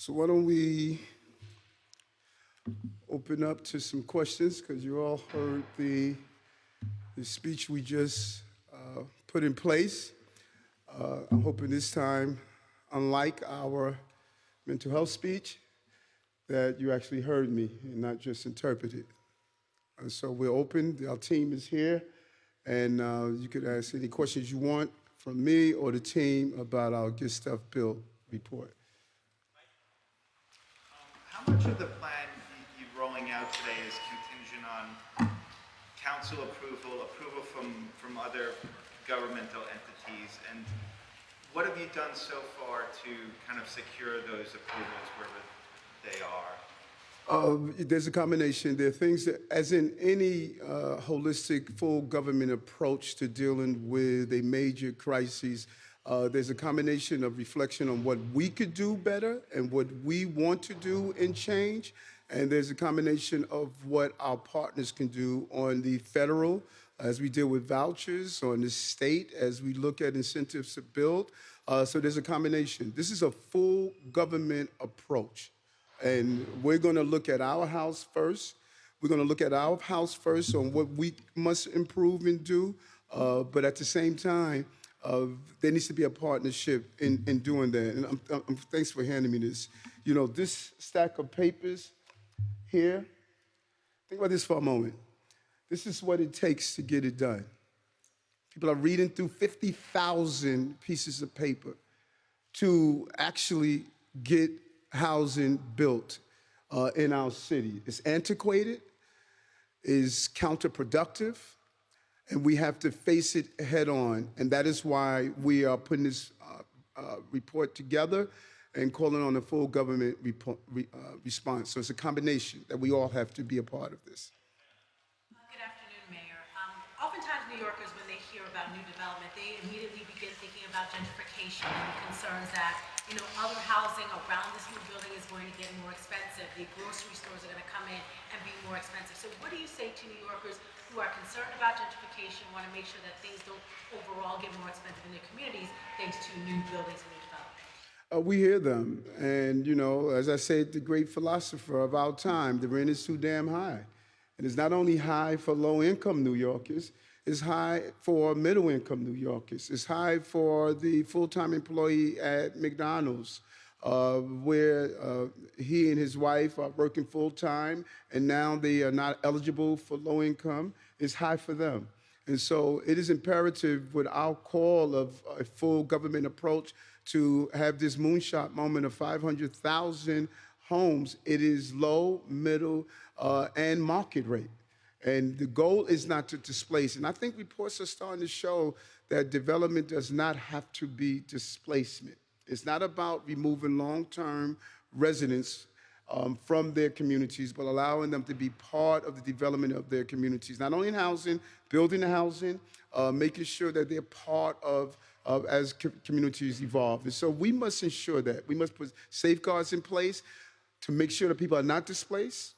So why don't we open up to some questions, because you all heard the, the speech we just uh, put in place. Uh, I'm hoping this time, unlike our mental health speech, that you actually heard me and not just interpreted. And so we're open, our team is here, and uh, you could ask any questions you want from me or the team about our Get Stuff Built report. Much of the plan you- you're rolling out today is contingent on council approval, approval from, from other governmental entities? And what have you done so far to kind of secure those approvals wherever they are? Uh, there's a combination. There are things that, as in any uh, holistic, full government approach to dealing with a major crisis, uh, there's a combination of reflection on what we could do better and what we want to do and change. And there's a combination of what our partners can do on the federal, as we deal with vouchers, on the state, as we look at incentives to build. Uh, so there's a combination. This is a full government approach. And we're going to look at our house first. We're going to look at our house first on what we must improve and do. Uh, but at the same time, uh, there needs to be a partnership in, in doing that. And I'm, I'm, thanks for handing me this. You know, this stack of papers here, think about this for a moment. This is what it takes to get it done. People are reading through 50,000 pieces of paper to actually get housing built uh, in our city. It's antiquated, is counterproductive, and we have to face it head on. And that is why we are putting this uh, uh, report together and calling on a full government repo- re- uh, response. So it's a combination that we all have to be a part of this. Good afternoon, Mayor. Um, Oftentimes, New Yorkers, when they hear about new development, they immediately begin thinking about gentrification and concerns that, you know, other housing around this new building is going to get more expensive. The grocery stores are going to come in and be more expensive. So what do you say to New Yorkers who are concerned about gentrification, want to make sure that things don't overall get more expensive in their communities thanks to new buildings and new development? Uh, we hear them. And, you know, as I said, the great philosopher of our time, the rent is too damn high. And it's not only high for low income New Yorkers, it's high for middle income New Yorkers. It's high for the full time employee at McDonald's, uh, where uh, he and his wife are working full time and now they are not eligible for low income. It's high for them. And so it is imperative with our call of a full government approach to have this moonshot moment of 500,000 homes. It is low, middle, uh, and market rate. And the goal is not to displace. And I think reports are starting to show that development does not have to be displacement. It's not about removing long term residents um, from their communities, but allowing them to be part of the development of their communities, not only in housing, building the housing, uh, making sure that they're part of, as co- communities evolve. And so we must ensure that. We must put safeguards in place to make sure that people are not displaced.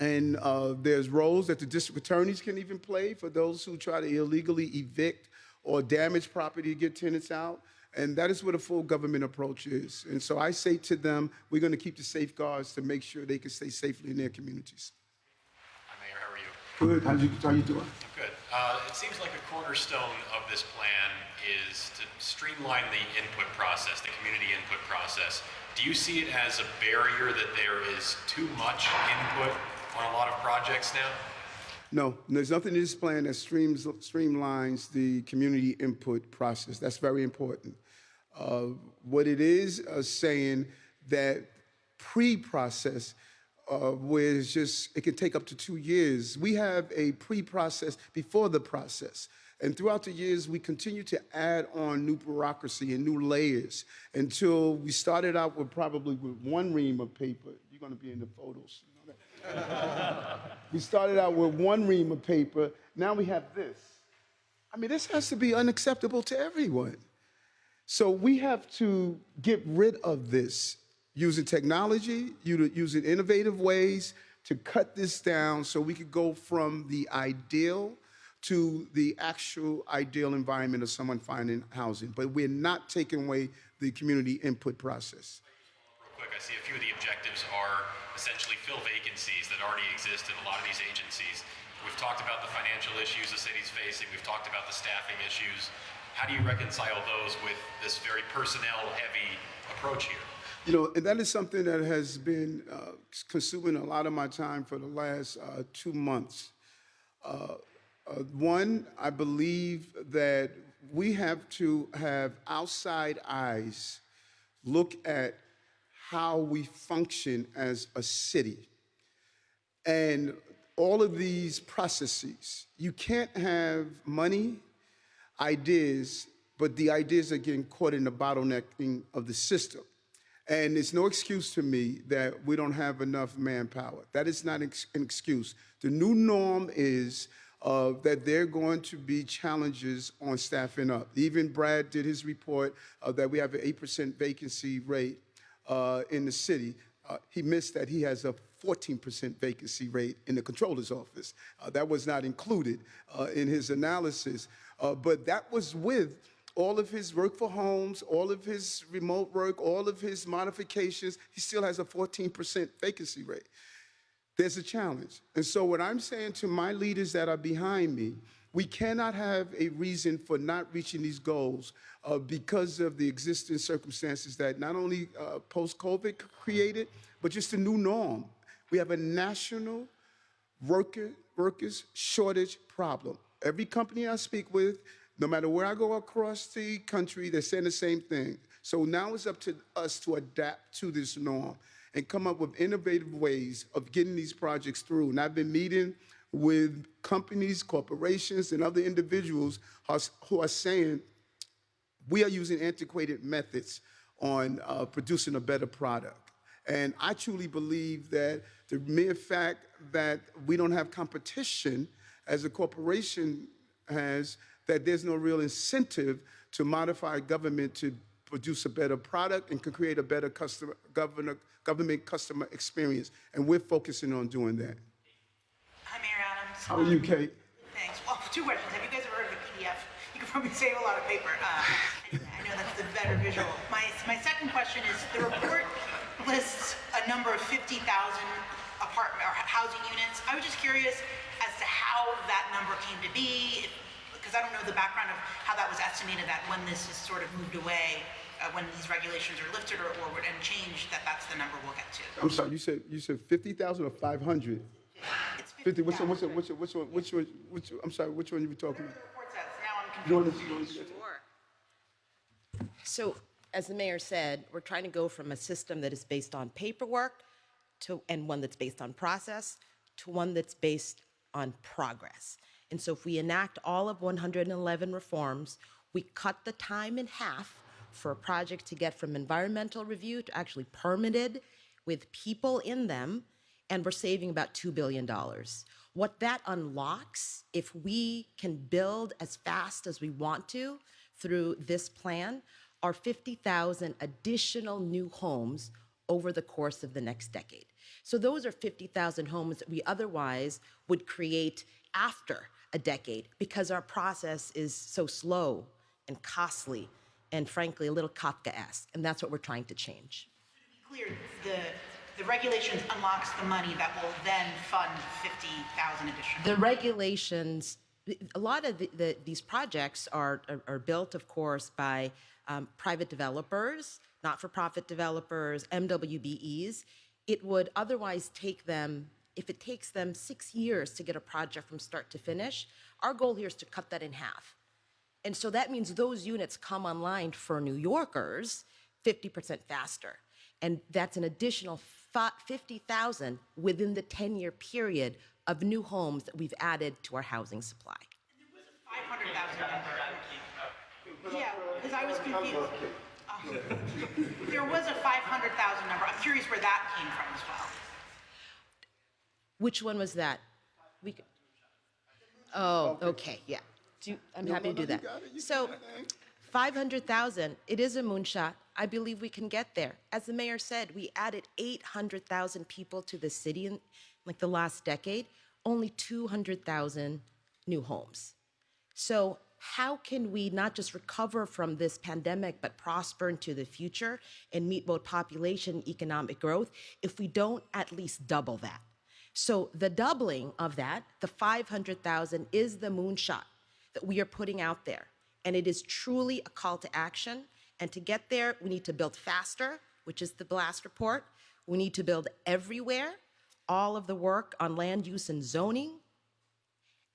And uh, there's roles that the district attorneys can even play for those who try to illegally evict or damage property to get tenants out. And that is what a full government approach is. And so I say to them, we're going to keep the safeguards to make sure they can stay safely in their communities. Hi, Mayor, how are you? Good. How you, how you doing? I'm good. Uh, It seems like a cornerstone of this plan is to streamline the input process, the community input process. Do you see it as a barrier that there is too much input on a lot of projects now? No, there's nothing in this plan that streams, streamlines the community input process. That's very important. Uh, what it is uh, saying that pre-process, uh, where it's just it can take up to two years. We have a pre-process before the process. And throughout the years, we continue to add on new bureaucracy and new layers until we started out with probably with one ream of paper. You're going to be in the photos. We started out with one ream of paper. Now we have this. I mean, this has to be unacceptable to everyone. So we have to get rid of this using technology, using innovative ways to cut this down so we could go from the ideal to the actual ideal environment of someone finding housing. But we're not taking away the community input process. Quick, I see a few of the objectives are essentially fill vacancies that already exist in a lot of these agencies. We've talked about the financial issues the city's facing. We've talked about the staffing issues. How do you reconcile those with this very personnel-heavy approach here? You know, and that is something that has been uh, consuming a lot of my time for the last uh, two months. Uh, uh, one, I believe that we have to have outside eyes look at how we function as a city. And all of these processes, you can't have money, ideas, but the ideas are getting caught in the bottlenecking of the system. And it's no excuse to me that we don't have enough manpower. That is not an excuse. The new norm is uh, that there are going to be challenges on staffing up. Even Brad did his report uh, that we have an 8% vacancy rate uh, in the city. Uh, he missed that he has a 14% vacancy rate in the controller's office. Uh, that was not included uh, in his analysis. Uh, but that was with all of his work for homes, all of his remote work, all of his modifications. He still has a 14% vacancy rate there's a challenge. And so, what I'm saying to my leaders that are behind me, we cannot have a reason for not reaching these goals uh, because of the existing circumstances that not only uh, post COVID created, but just a new norm. We have a national worker, workers shortage problem. Every company I speak with, no matter where I go across the country, they're saying the same thing. So now it's up to us to adapt to this norm and come up with innovative ways of getting these projects through. And I've been meeting with companies, corporations, and other individuals who are saying we are using antiquated methods on uh, producing a better product. And I truly believe that the mere fact that we don't have competition as a corporation has, that there's no real incentive to modify government to produce a better product and can create a better customer, governor, government customer experience. And we're focusing on doing that. How are you, Kate? Thanks. Well, two questions. Have you guys ever heard of a PDF? You can probably save a lot of paper. Uh, I know that's the better visual. My, my second question is, the report lists a number of 50,000 apartment or housing units. I was just curious as to how that number came to be, because I don't know the background of how that was estimated that when this is sort of moved away, uh, when these regulations are lifted or, or and changed, that that's the number we'll get to. I'm sorry, you said you said 50,000 or 500? It's 50, which one, 50,000. which one, which one, which one, which one, which one, I'm sorry, which one are you were talking about? the report says. Now I'm You wanna- you wanna? So, as the mayor said, we're trying to go from a system that is based on paperwork to, and one that's based on process to one that's based on progress. And so, if we enact all of 111 reforms, we cut the time in half for a project to get from environmental review to actually permitted with people in them, and we're saving about $2 billion. What that unlocks, if we can build as fast as we want to through this plan, are 50,000 additional new homes over the course of the next decade. So those are 50,000 homes that we otherwise would create after a decade because our process is so slow and costly and frankly a little Kafkaesque. And that's what we're trying to change. clear, the, the regulations unlocks the money that will then fund 50,000 additional. The regulations, a lot of the, the, these projects are, are, are built, of course, by um, private developers, not for profit developers, MWBEs. It would otherwise take them, if it takes them six years to get a project from start to finish, our goal here is to cut that in half. And so that means those units come online for New Yorkers 50% faster. And that's an additional 50,000 within the 10 year period of new homes that we've added to our housing supply. 500,000 number. Yeah, because I was confused. There was a 500,000 number. I'm curious where that came from as well. Which one was that? We could, oh, okay, yeah. Do, I'm happy to no, do you that. got it, you So, got it. 500,000, it is a moonshot. I believe we can get there. As the mayor said, we added 800,000 people to the city in like the last decade, only 200,000 new homes. So, how can we not just recover from this pandemic, but prosper into the future and meet both population economic growth if we don't at least double that? So the doubling of that, the 500,000, is the moonshot that we are putting out there. And it is truly a call to action. And to get there, we need to build faster, which is the blast report. We need to build everywhere, all of the work on land use and zoning.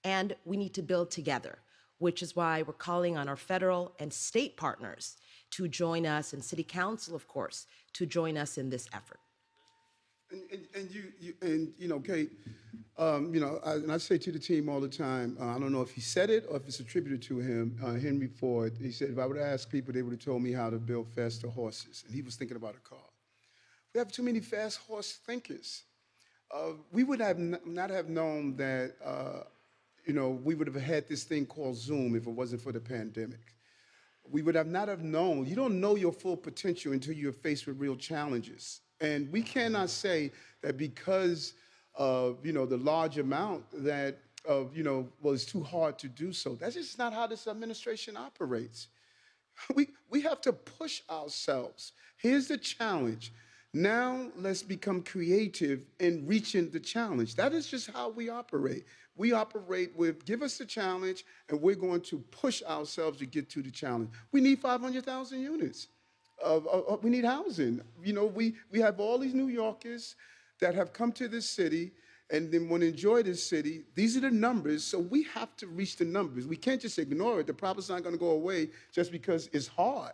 And we need to build together, which is why we're calling on our federal and state partners to join us, and city council, of course, to join us in this effort. And, and, and you, you, and you know, Kate, um, you know, I, and I say to the team all the time, uh, I don't know if he said it or if it's attributed to him, uh, Henry Ford. He said, if I would asked people, they would have told me how to build faster horses. And he was thinking about a car. We have too many fast horse thinkers. Uh, we would have not have known that, uh, you know, we would have had this thing called Zoom if it wasn't for the pandemic. We would have not have known. You don't know your full potential until you're faced with real challenges. And we cannot say that because of, you know, the large amount that of, you know, well, it's too hard to do so. That's just not how this administration operates. We, we have to push ourselves. Here's the challenge. Now let's become creative in reaching the challenge. That is just how we operate. We operate with give us the challenge, and we're going to push ourselves to get to the challenge. We need 500,000 units. Of, of- of- we need housing. You know, we, we have all these New Yorkers that have come to this city and then want to enjoy this city. These are the numbers, so we have to reach the numbers. We can't just ignore it. The problem's not going to go away just because it's hard.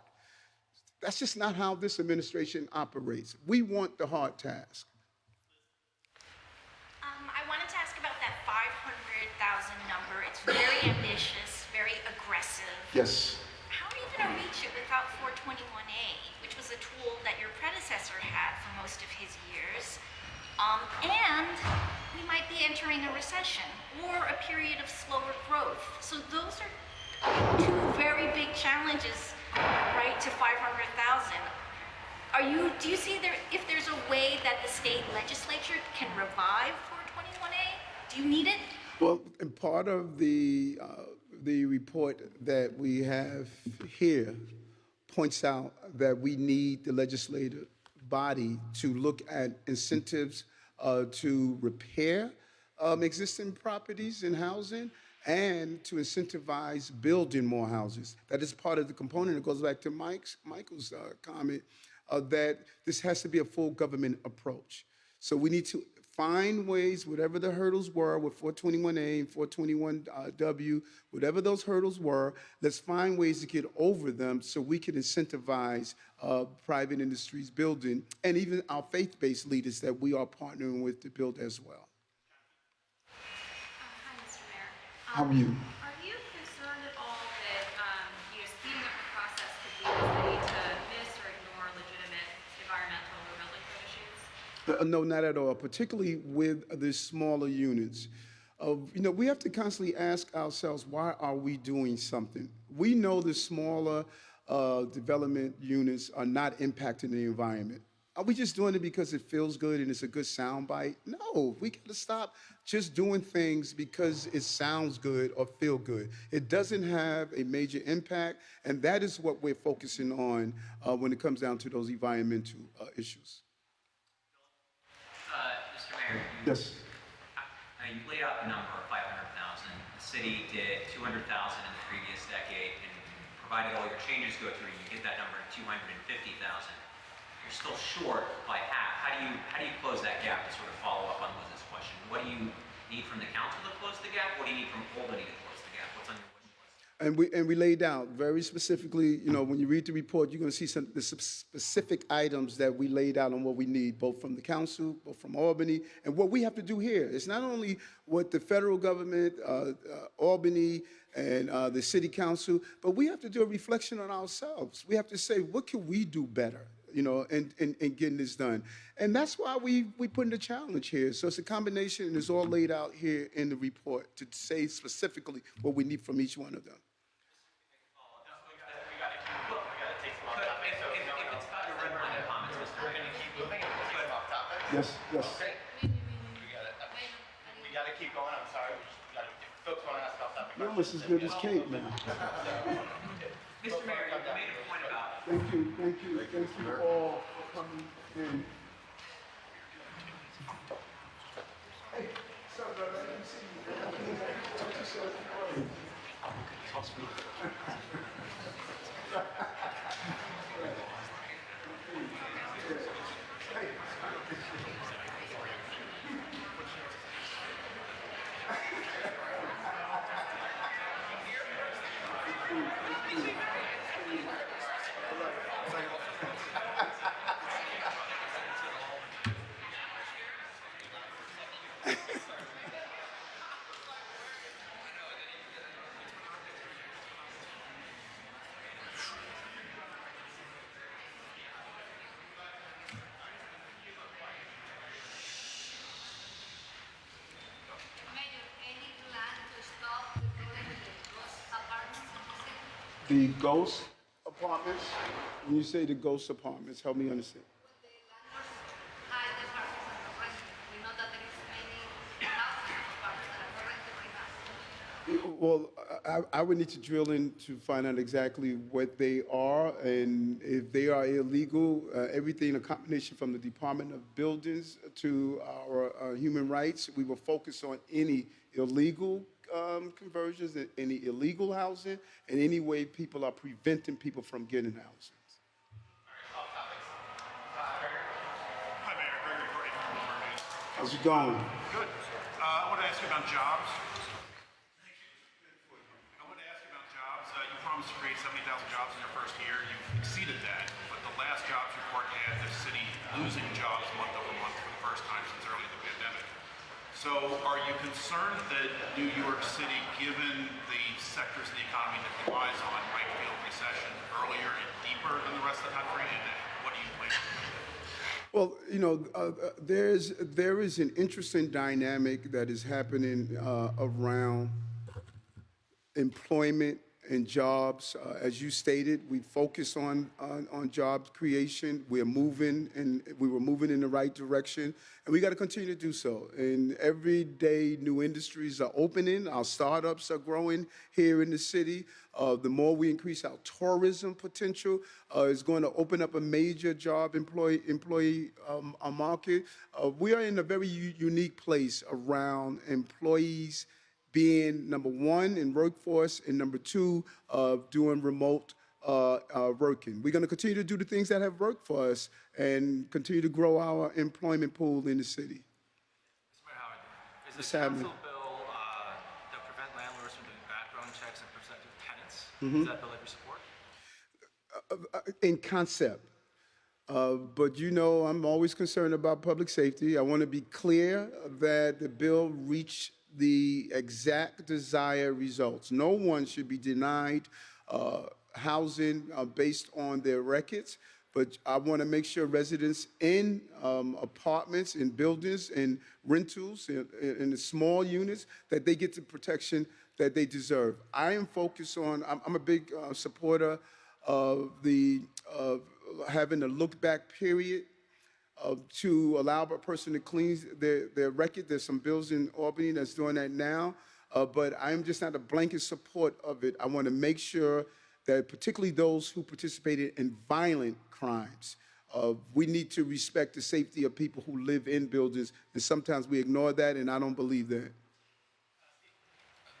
That's just not how this administration operates. We want the hard task. Um, I wanted to ask about that 500,000 number. It's very ambitious, very aggressive. Yes. How are you going to reach it without 421A, which was a that your predecessor had for most of his years? Um, and we might be entering a recession or a period of slower growth. So those are two very big challenges, right, to 500,000. Are you, do you see there, if there's a way that the state legislature can revive 421A? Do you need it? Well, and part of the, uh, the report that we have here points out that we need the legislative body to look at incentives uh, to repair um, existing properties and housing and to incentivize building more houses. That is part of the component. It goes back to Mike's, Michael's uh, comment uh, that this has to be a full government approach. So we need to find ways, whatever the hurdles were with 421A and 421W, whatever those hurdles were, let's find ways to get over them so we can incentivize uh, private industries building and even our faith-based leaders that we are partnering with to build as well. Hi, Mr. Mayor. How are Um, you? Are you concerned at all that, um, you know, speeding up the process could lead the city to miss or ignore legitimate environmental or building code issues? Uh, No, not at all, particularly with the smaller units. Uh, You know, we have to constantly ask ourselves, why are we doing something? We know the smaller uh, development units are not impacting the environment. Are we just doing it because it feels good and it's a good soundbite? No, we got to stop just doing things because it sounds good or feel good. It doesn't have a major impact, and that is what we're focusing on uh, when it comes down to those environmental uh, issues. Yes. you laid out the number of 500,000. The city did 200,000 in the previous decade, and provided all your changes go through, you get that number to 250,000. You're still short by half. How do you how do you close that gap? To sort of follow up on Liz's question, what do you need from the council to close the gap? What do you need from Albany to close the gap? What's on your wish list? And we, and we laid out very specifically, you know, when you read the report, you're going to see some the specific items that we laid out on what we need, both from the council, both from Albany, and what we have to do here. It's not only what the federal government, uh, uh, Albany, and uh, the city council, but we have to do a reflection on ourselves. We have to say, what can we do better? You know, in, in, in getting this done. And that's why we, we put in the challenge here. So it's a combination, and it's all laid out here in the report to say specifically what we need from each one of them. Yes, yes. We gotta, we gotta keep going, I'm sorry, we just gotta, if folks wanna ask about You're almost as good as Kate, man. Mr. Mayor, you made a point about Thank you, thank you, thank you all for coming in. Hey, sorry, brother, I didn't see you. Talk to yourself. Mayor, any plan to stop the building of the ghost apartments in the city? The ghost apartments, when you say the ghost apartments, help me understand. Well, I, I would need to drill in to find out exactly what they are, and if they are illegal, uh, everything, a combination from the Department of Buildings to our uh, human rights, we will focus on any illegal um, conversions, and any illegal housing, and any way people are preventing people from getting housing. Hi, Mayor. Gregory Courtney from Bloomberg News. How's it going? Good. Uh, I want to ask you about jobs. I want to ask you about jobs. Uh, you promised to create 70,000 jobs in your first year. You've exceeded that, but the last jobs report had the city losing jobs month over month for the first time since early in the pandemic. So are you concerned that New York City, given the sectors of the economy that relies on, might feel recession earlier and deeper than the rest of the country? And what do you plan to do? Well, you know, uh, uh, there's there is an interesting dynamic that is happening uh, around employment and jobs. Uh, as you stated, we focus on, on on job creation. We're moving, and we were moving in the right direction, and we got to continue to do so. And every day, new industries are opening. Our startups are growing here in the city. Uh, the more we increase our tourism potential, uh, is going to open up a major job employee employee um, uh, market. Uh, we are in a very unique place around employees being number one in workforce and number two of doing remote uh, uh, working. We're going to continue to do the things that have worked for us and continue to grow our employment pool in the city. Mr. Mayor Howard, is happening? council bill uh, that prevent landlords from doing background checks and prospective tenants? Mm-hmm. Is that bill that you support? uh, in concept. Uh, but you know, I'm always concerned about public safety. I want to be clear that the bill reached the exact desired results. No one should be denied uh, housing uh, based on their records. But I want to make sure residents in um, apartments, in buildings, in rentals, in, in the small units, that they get the protection that they deserve. I am focused on, I'm, I'm a big uh, supporter of the of having a look back period uh, to allow a person to clean their, their record. There's some bills in Albany that's doing that now, uh, but I'm just not a blanket support of it. I want to make sure that particularly those who participated in violent crimes, uh, we need to respect the safety of people who live in buildings, and sometimes we ignore that, and I don't believe that.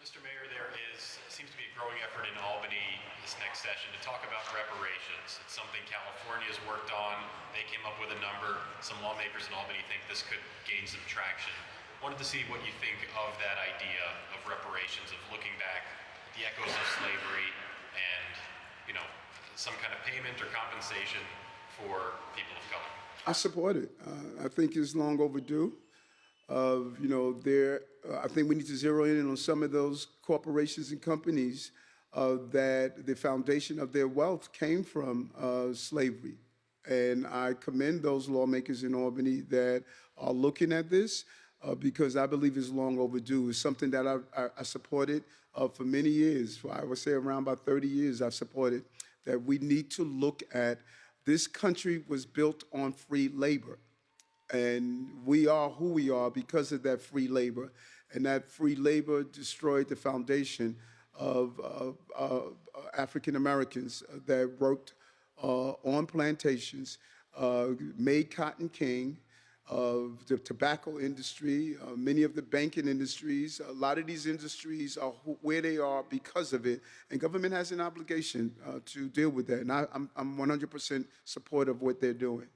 Mr. Mayor, there is, seems to be a growing effort in Albany this next session to talk about reparations. It's something California's worked on. They came up with a number. Some lawmakers in Albany think this could gain some traction. Wanted to see what you think of that idea of reparations, of looking back at the echoes of slavery and, you know, some kind of payment or compensation for people of color. I support it. Uh, I think it's long overdue. Of you know, there. Uh, I think we need to zero in on some of those corporations and companies uh, that the foundation of their wealth came from uh, slavery, and I commend those lawmakers in Albany that are looking at this uh, because I believe it's long overdue. It's something that I, I, I supported uh, for many years. For I would say around about 30 years, I've supported that we need to look at this country was built on free labor. And we are who we are because of that free labor. And that free labor destroyed the foundation of uh, uh, African Americans that worked uh, on plantations, uh, made cotton king, of the tobacco industry, uh, many of the banking industries. A lot of these industries are wh- where they are because of it, and government has an obligation uh, to deal with that. And I, I'm, I'm 100% supportive of what they're doing.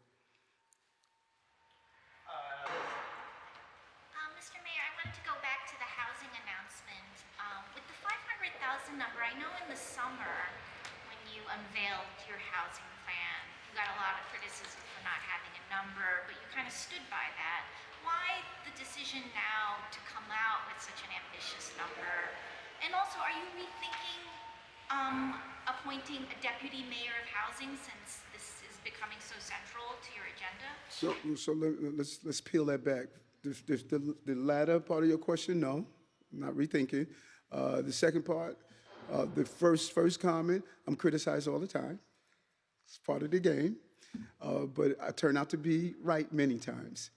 Uh, Mr. Mayor, I wanted to go back to the housing announcement. Um, with the 500,000 number, I know in the summer you unveiled your housing plan, you got a lot of criticism for not having a number, but you kind of stood by that. Why the decision now to come out with such an ambitious number? And also, are you rethinking um, appointing a deputy mayor of housing since this is becoming so central to your agenda? So, so let, let's let's peel that back. The, the, the, latter part of your question, no, not rethinking. Uh, the second part, uh, the first first comment, I'm criticized all the time. It's part of the game, uh, but I turn out to be right many times.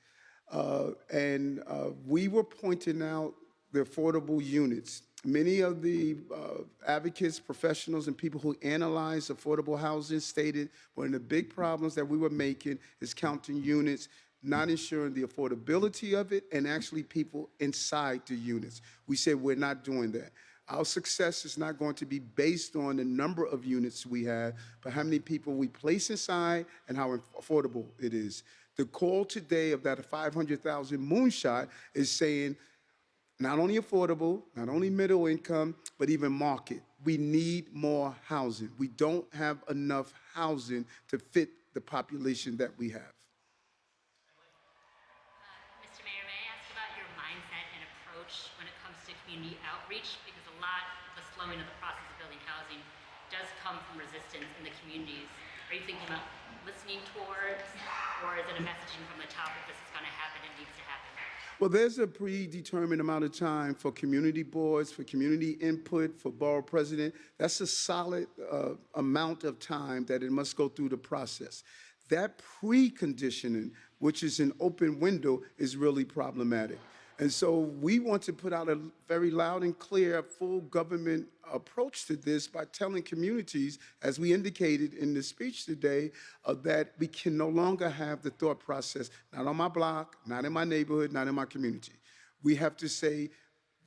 Uh, and uh, we were pointing out the affordable units. Many of the uh, advocates, professionals, and people who analyze affordable housing stated one of the big problems that we were making is counting units, not ensuring the affordability of it, and actually people inside the units. We said we're not doing that. Our success is not going to be based on the number of units we have, but how many people we place inside and how affordable it is. The call today of that 500,000 moonshot is saying not only affordable, not only middle income, but even market. We need more housing. We don't have enough housing to fit the population that we have. Uh, Mr. Mayor, may I ask about your mindset and approach when it comes to community outreach? Because a lot of the slowing of the process of building housing does come from resistance in the communities. Are you thinking about listening towards, or is it a messaging from the top that this is going to happen and needs to happen? Well, there's a predetermined amount of time for community boards, for community input, for borough president. That's a solid uh, amount of time that it must go through the process. That preconditioning, which is an open window, is really problematic. And so we want to put out a very loud and clear full government approach to this by telling communities, as we indicated in the speech today, uh, that we can no longer have the thought process, not on my block, not in my neighborhood, not in my community. We have to say,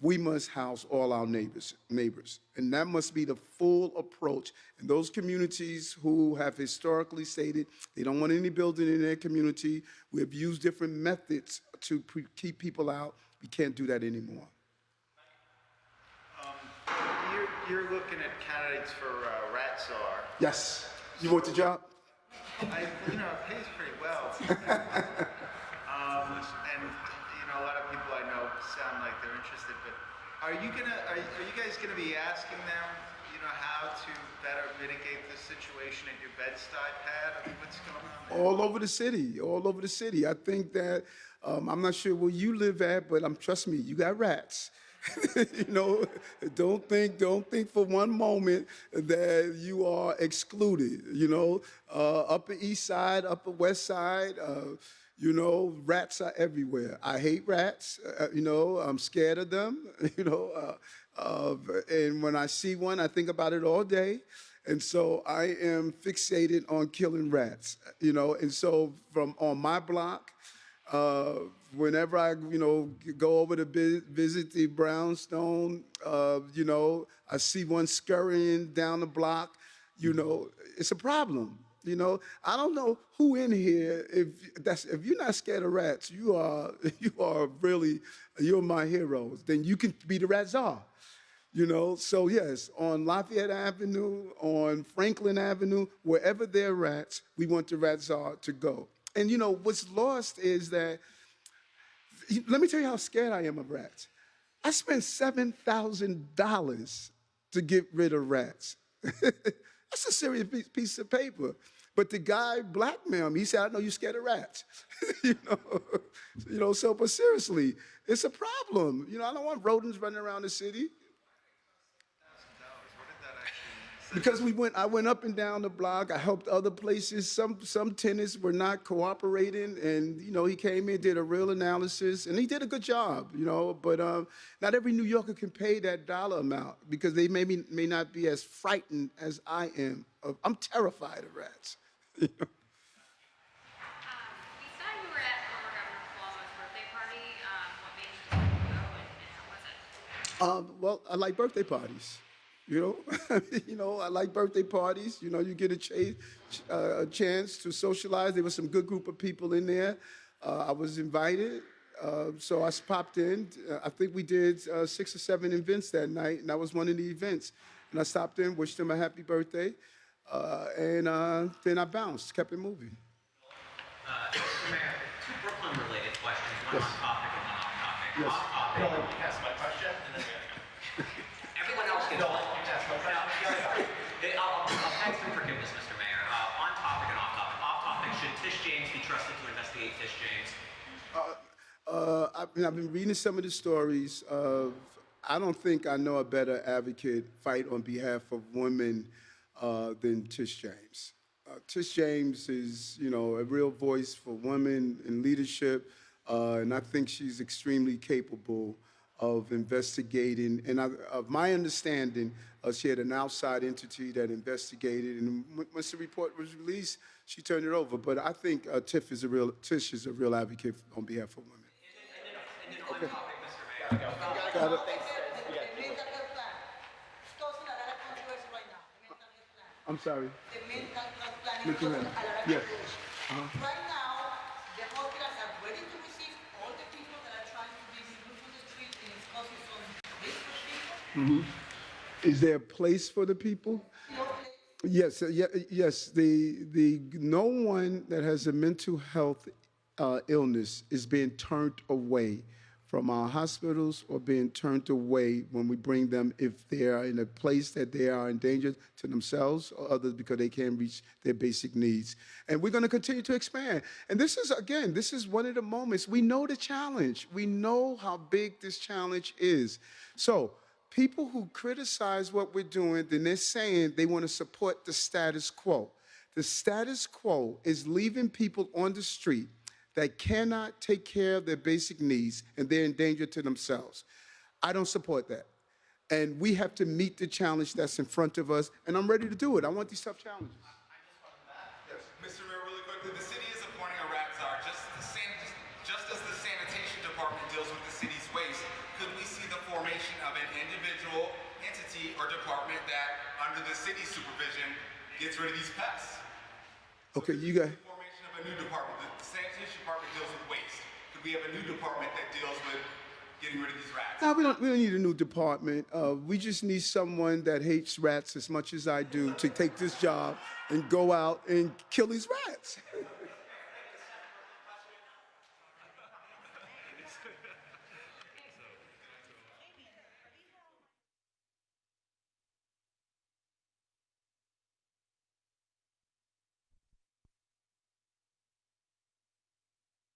we must house all our neighbors, neighbors. And that must be the full approach. And those communities who have historically stated they don't want any building in their community, we have used different methods to pre- keep people out. We can't do that anymore. You're, you're looking at candidates for uh, rat czar. Yes. You want the job? I, you know, it pays pretty well. um, and you know, a lot of people I know sound like they're interested. But are you gonna? Are, are you guys gonna be asking them? You know, how to better mitigate the situation at your Bed-Stuy pad? I mean, what's going on there? all over the city, all over the city. I think that um, I'm not sure where you live at, but I'm trust me, you got rats. you know, don't think, don't think for one moment that you are excluded. You know, uh, Upper East Side, Upper West Side. Uh, you know, rats are everywhere. I hate rats. Uh, you know, I'm scared of them. You know, uh, uh, and when I see one, I think about it all day. And so I am fixated on killing rats. You know, and so from on my block, uh, whenever I, you know, go over to visit the brownstone, uh, you know, I see one scurrying down the block. You know, it's a problem. You know, I don't know who in here. If that's if you're not scared of rats, you are you are really you're my heroes. Then you can be the rat czar. You know, so yes, on Lafayette Avenue, on Franklin Avenue, wherever there are rats, we want the rat czar to go. And you know, what's lost is that, let me tell you how scared I am of rats. I spent $7,000 to get rid of rats. That's a serious piece- piece of paper. But the guy blackmailed me. He said, I know you're scared of rats. you know, you know, so, but seriously, it's a problem. You know, I don't want rodents running around the city. Because we went, I went up and down the block. I helped other places. Some some tenants were not cooperating, and you know he came in, did a real analysis, and he did a good job. You know, but um, not every New Yorker can pay that dollar amount because they maybe may not be as frightened as I am. Of, I'm terrified of rats. Um, well, I like birthday parties. You know, you know, I like birthday parties. You know, you get a, cha- uh, a chance to socialize. There was some good group of people in there. Uh, I was invited, uh, so I popped in. Uh, I think we did uh, six or seven events that night, and that was one of the events. And I stopped in, wished them a happy birthday, uh, and uh, then I bounced, kept it moving. Uh, Mr. Mayor, two Brooklyn-related questions, one on topic and one off topic. Yes. Off topic. No, you ask my question, and then Everyone else gets No, one. you ask my question. Now, I'll, I'll I'll beg some forgiveness, Mr. Mayor. Uh, on topic and off topic. Off topic, should Tish James be trusted to investigate Tish James? Uh, I've, been- I've been reading some of the stories of, I don't think I know a better advocate fight on behalf of women uh, than Tish James. Uh, Tish James is, you know, a real voice for women in leadership, uh, and I think she's extremely capable of investigating. And I, of my understanding, uh, she had an outside entity that investigated, and when- once the report was released, she turned it over. But I think uh, Tiff is a real, Tish is a real advocate on behalf of women. And then on topic, Mr. Mayor. Got it. I'm sorry. Mental health. Yes. Right now, the hospitals are ready to receive all the people that are trying to be removed from the street and it's causing some risk for people. Is there a place for the people? Yes, uh, yes. The the no one that has a mental health uh, illness is being turned away from our hospitals or being turned away when we bring them if they are in a place that they are in danger to themselves or others because they can't reach their basic needs. And we're going to continue to expand. And this is again, this is one of the moments we know the challenge. We know how big this challenge is. So people who criticize what we're doing, then they're saying they want to support the status quo. The status quo is leaving people on the street that cannot take care of their basic needs and they're in danger to themselves. I don't support that. And we have to meet the challenge that's in front of us, and I'm ready to do it. I want these tough challenges. Mr. Mayor, really quickly, the city is appointing a rat czar. Just, just, just as the sanitation department deals with the city's waste, could we see the formation of an individual entity or department that, under the city's supervision, gets rid of these pests? Okay, you got. The formation of a new department. The sanitation department deals with waste. Could we have a new department that deals with getting rid of these rats? No, we don't, we don't need a new department. Uh, we just need someone that hates rats as much as I do to take this job and go out and kill these rats.